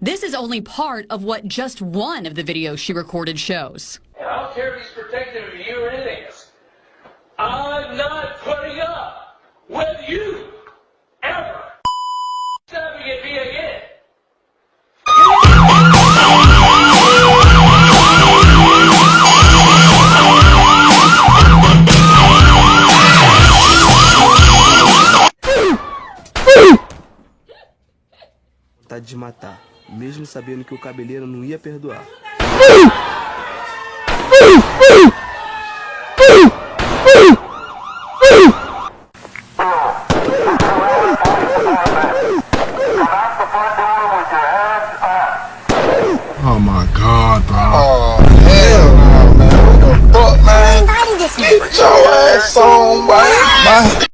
This is only part of what just one of the videos she recorded shows. I don't care if he's protective of you or anything. I'm not putting up vontade de matar, mesmo sabendo que o cabeleiro não ia perdoar. Oh my god. Oh, hell man. What the fuck, man? Get your ass on, man.